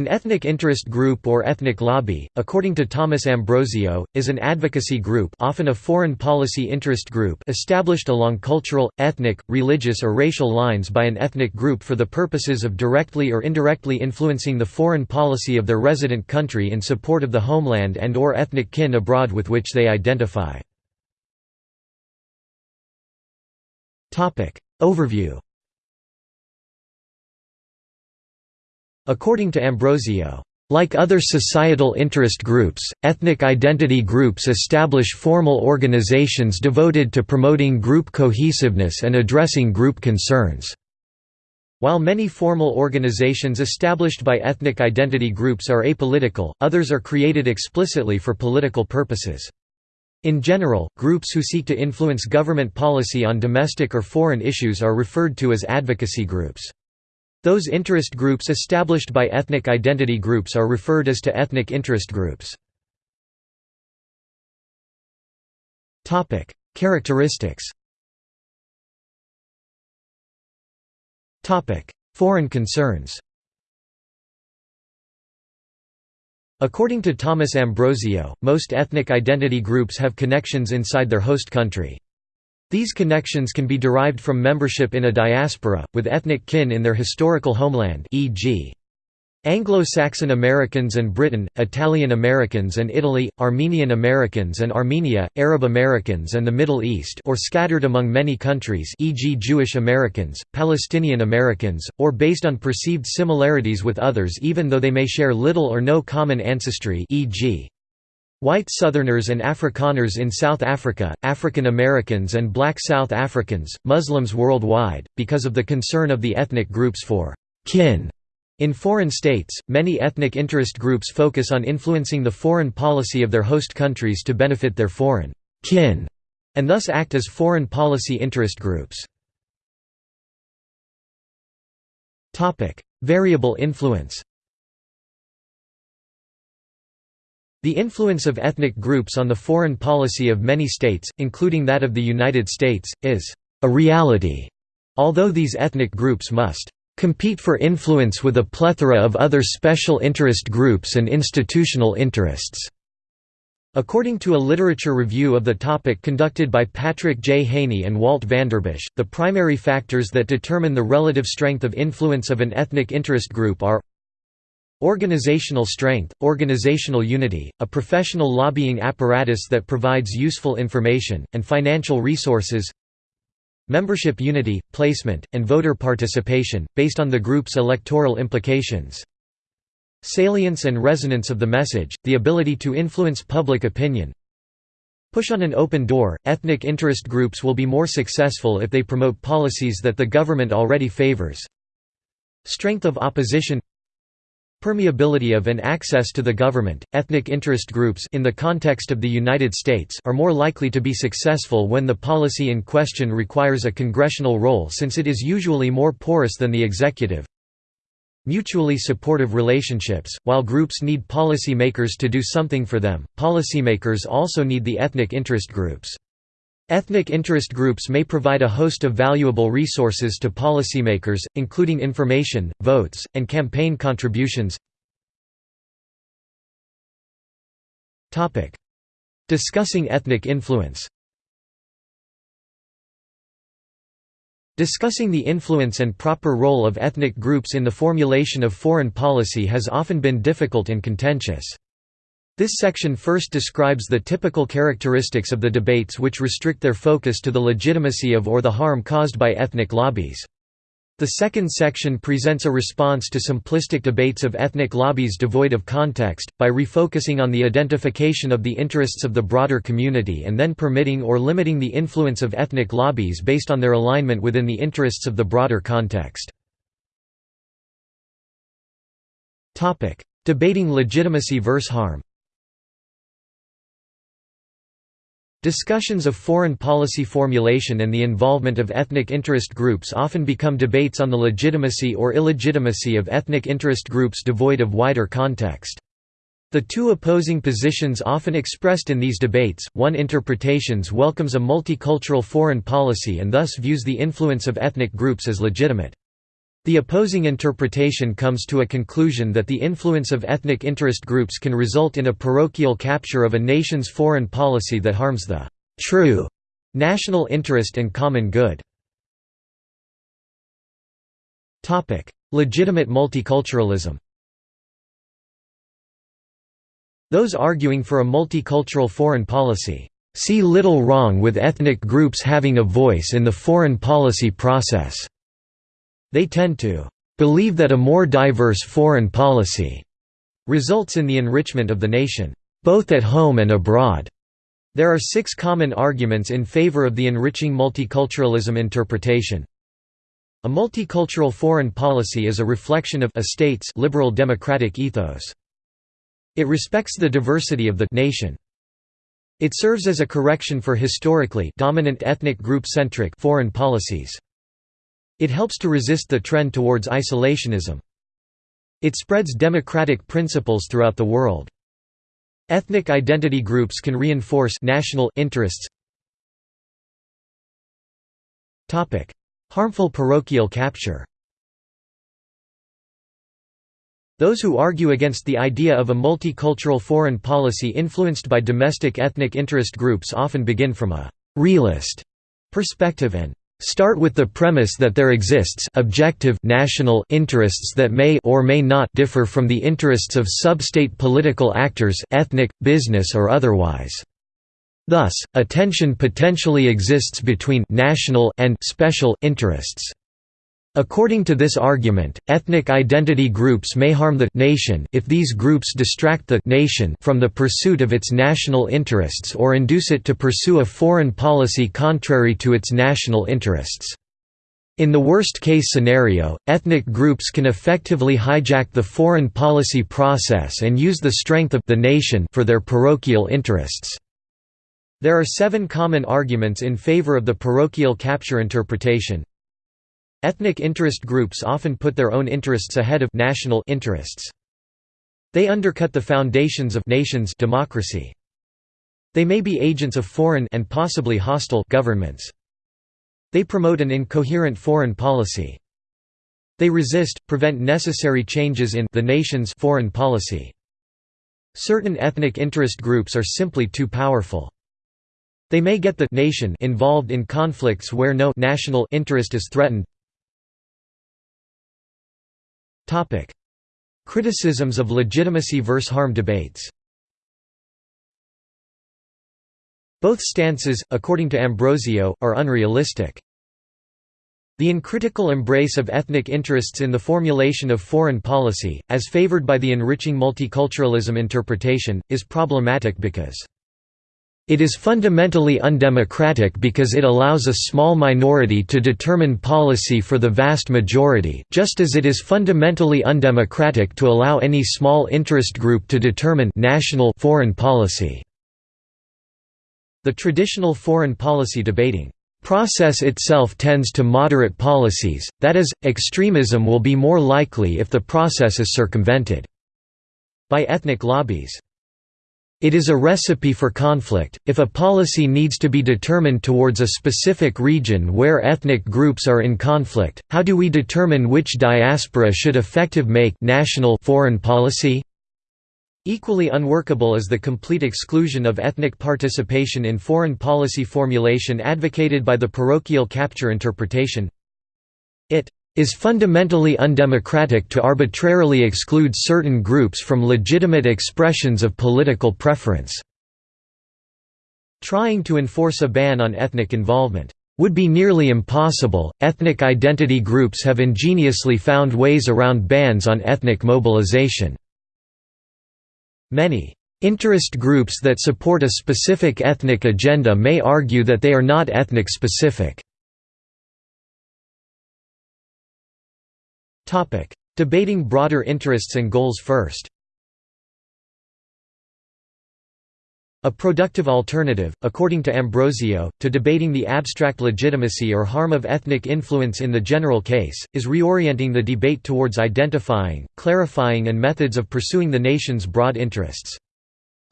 An ethnic interest group or ethnic lobby, according to Thomas Ambrosio, is an advocacy group often a foreign policy interest group established along cultural, ethnic, religious or racial lines by an ethnic group for the purposes of directly or indirectly influencing the foreign policy of their resident country in support of the homeland and or ethnic kin abroad with which they identify. Overview According to Ambrosio, like other societal interest groups, ethnic identity groups establish formal organizations devoted to promoting group cohesiveness and addressing group concerns. While many formal organizations established by ethnic identity groups are apolitical, others are created explicitly for political purposes. In general, groups who seek to influence government policy on domestic or foreign issues are referred to as advocacy groups. Those interest groups established by ethnic identity groups are referred as to ethnic interest groups. Characteristics Foreign concerns According to Thomas Ambrosio, most ethnic identity groups have connections inside their host country. These connections can be derived from membership in a diaspora, with ethnic kin in their historical homeland e.g. Anglo-Saxon Americans and Britain, Italian Americans and Italy, Armenian Americans and Armenia, Arab Americans and the Middle East or scattered among many countries e.g. Jewish Americans, Palestinian Americans, or based on perceived similarities with others even though they may share little or no common ancestry e.g. White Southerners and Afrikaners in South Africa, African Americans and black South Africans, Muslims worldwide, because of the concern of the ethnic groups for kin. In foreign states, many ethnic interest groups focus on influencing the foreign policy of their host countries to benefit their foreign kin, and thus act as foreign policy interest groups. Variable influence The influence of ethnic groups on the foreign policy of many states, including that of the United States, is a reality, although these ethnic groups must compete for influence with a plethora of other special interest groups and institutional interests. According to a literature review of the topic conducted by Patrick J. Haney and Walt Vanderbush, the primary factors that determine the relative strength of influence of an ethnic interest group are Organizational strength, organizational unity, a professional lobbying apparatus that provides useful information, and financial resources. Membership unity, placement, and voter participation, based on the group's electoral implications. Salience and resonance of the message, the ability to influence public opinion. Push on an open door, ethnic interest groups will be more successful if they promote policies that the government already favors. Strength of opposition Permeability of and access to the government, ethnic interest groups in the context of the United States are more likely to be successful when the policy in question requires a congressional role since it is usually more porous than the executive. Mutually supportive relationships, while groups need policy makers to do something for them, policymakers also need the ethnic interest groups. Ethnic interest groups may provide a host of valuable resources to policymakers, including information, votes, and campaign contributions. Discussing ethnic influence Discussing the influence and proper role of ethnic groups in the formulation of foreign policy has often been difficult and contentious. This section first describes the typical characteristics of the debates which restrict their focus to the legitimacy of or the harm caused by ethnic lobbies. The second section presents a response to simplistic debates of ethnic lobbies devoid of context, by refocusing on the identification of the interests of the broader community and then permitting or limiting the influence of ethnic lobbies based on their alignment within the interests of the broader context. Debating legitimacy versus harm Discussions of foreign policy formulation and the involvement of ethnic interest groups often become debates on the legitimacy or illegitimacy of ethnic interest groups devoid of wider context. The two opposing positions often expressed in these debates, one interpretations welcomes a multicultural foreign policy and thus views the influence of ethnic groups as legitimate. The opposing interpretation comes to a conclusion that the influence of ethnic interest groups can result in a parochial capture of a nation's foreign policy that harms the true national interest and common good. Legitimate multiculturalism Those arguing for a multicultural foreign policy, "...see little wrong with ethnic groups having a voice in the foreign policy process." They tend to "...believe that a more diverse foreign policy," results in the enrichment of the nation, "...both at home and abroad." There are six common arguments in favor of the enriching multiculturalism interpretation. A multicultural foreign policy is a reflection of a state's liberal democratic ethos. It respects the diversity of the nation. It serves as a correction for historically dominant ethnic group-centric foreign policies. It helps to resist the trend towards isolationism. It spreads democratic principles throughout the world. Ethnic identity groups can reinforce national interests. Topic: Harmful parochial capture Those who argue against the idea of a multicultural foreign policy influenced by domestic ethnic interest groups often begin from a «realist» perspective and start with the premise that there exists objective national interests that may or may not differ from the interests of sub-state political actors ethnic, business or otherwise. Thus, a tension potentially exists between national and special interests. According to this argument, ethnic identity groups may harm the nation if these groups distract the nation from the pursuit of its national interests or induce it to pursue a foreign policy contrary to its national interests. In the worst-case scenario, ethnic groups can effectively hijack the foreign policy process and use the strength of the nation for their parochial interests. There are seven common arguments in favor of the parochial capture interpretation, Ethnic interest groups often put their own interests ahead of national interests. They undercut the foundations of nations democracy. They may be agents of foreign and possibly hostile governments. They promote an incoherent foreign policy. They resist, prevent necessary changes in the nation's foreign policy. Certain ethnic interest groups are simply too powerful. They may get the nation involved in conflicts where no national interest is threatened. Criticisms of legitimacy versus harm debates Both stances, according to Ambrosio, are unrealistic. The uncritical embrace of ethnic interests in the formulation of foreign policy, as favored by the enriching multiculturalism interpretation, is problematic because it is fundamentally undemocratic because it allows a small minority to determine policy for the vast majority, just as it is fundamentally undemocratic to allow any small interest group to determine national foreign policy. The traditional foreign policy debating process itself tends to moderate policies, that is, extremism will be more likely if the process is circumvented by ethnic lobbies. It is a recipe for conflict. If a policy needs to be determined towards a specific region where ethnic groups are in conflict, how do we determine which diaspora should effective make national foreign policy? Equally unworkable is the complete exclusion of ethnic participation in foreign policy formulation advocated by the parochial capture interpretation. It is fundamentally undemocratic to arbitrarily exclude certain groups from legitimate expressions of political preference. Trying to enforce a ban on ethnic involvement would be nearly impossible. Ethnic identity groups have ingeniously found ways around bans on ethnic mobilization. Many interest groups that support a specific ethnic agenda may argue that they are not ethnic specific. Debating broader interests and goals first A productive alternative, according to Ambrosio, to debating the abstract legitimacy or harm of ethnic influence in the general case, is reorienting the debate towards identifying, clarifying and methods of pursuing the nation's broad interests.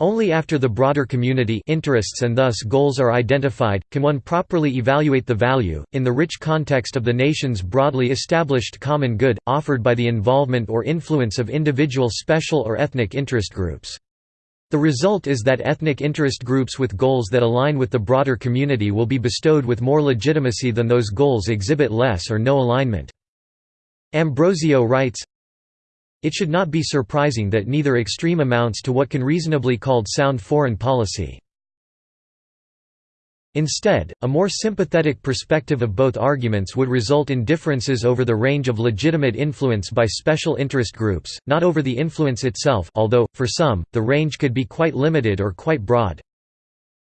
Only after the broader community interests and thus goals are identified, can one properly evaluate the value, in the rich context of the nation's broadly established common good, offered by the involvement or influence of individual special or ethnic interest groups. The result is that ethnic interest groups with goals that align with the broader community will be bestowed with more legitimacy than those goals exhibit less or no alignment. Ambrosio writes, it should not be surprising that neither extreme amounts to what can reasonably called sound foreign policy. Instead, a more sympathetic perspective of both arguments would result in differences over the range of legitimate influence by special interest groups, not over the influence itself although, for some, the range could be quite limited or quite broad.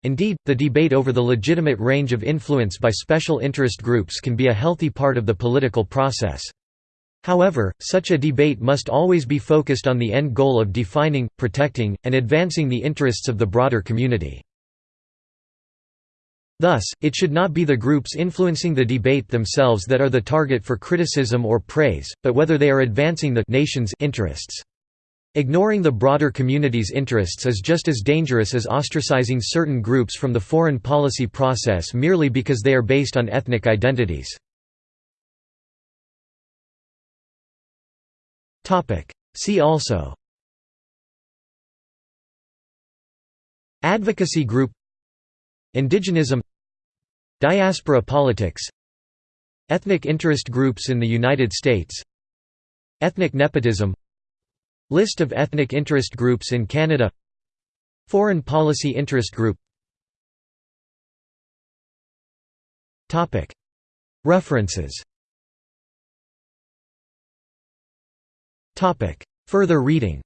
Indeed, the debate over the legitimate range of influence by special interest groups can be a healthy part of the political process. However, such a debate must always be focused on the end goal of defining, protecting, and advancing the interests of the broader community. Thus, it should not be the groups influencing the debate themselves that are the target for criticism or praise, but whether they are advancing the nation's interests. Ignoring the broader community's interests is just as dangerous as ostracizing certain groups from the foreign policy process merely because they are based on ethnic identities. See also. Advocacy group. Indigenism. Diaspora politics. Ethnic interest groups in the United States. Ethnic nepotism. List of ethnic interest groups in Canada. Foreign policy interest group. References Further reading